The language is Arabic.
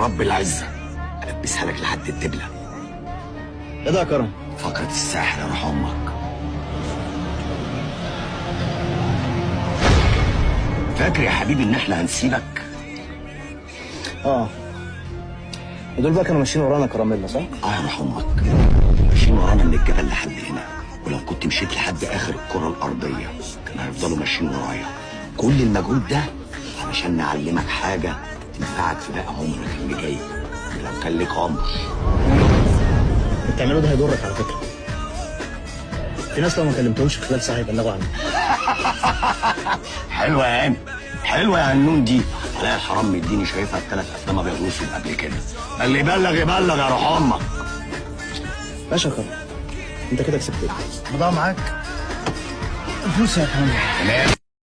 برب العزة. ألبسها لك لحد الدبلة. إيه ده يا كرم؟ فقرة الساحر يا روح أمك. فاكر يا حبيبي إن إحنا هنسيبك؟ آه. ودول بقى كانوا ماشيين ورانا كراميلا صح؟ آه يا روح أمك. ماشيين ورانا من الجبل لحد هنا ولو كنت مشيت لحد آخر الكره الأرضية كانوا هيفضلوا ماشيين ورايا. كل المجهود ده علشان نعلمك حاجة. تنفعك في باقي عمرك اللي جاي. لو كان ليك عمر. اللي بتعمله ده هيضرك على فكرة. في ناس لو ما كلمتهمش في خلال ساعة يبلغوا عنك. حلوة يا هاني حلوة يا هنون دي. عليا الحرام مديني شايفها الثلاث أفلام أبيض وأسود قبل كده. اللي يبلغ يبلغ يا روح أمك. يا كرم أنت كده كسبت. إيه؟ بضاعة معاك. فلوس يا تمام.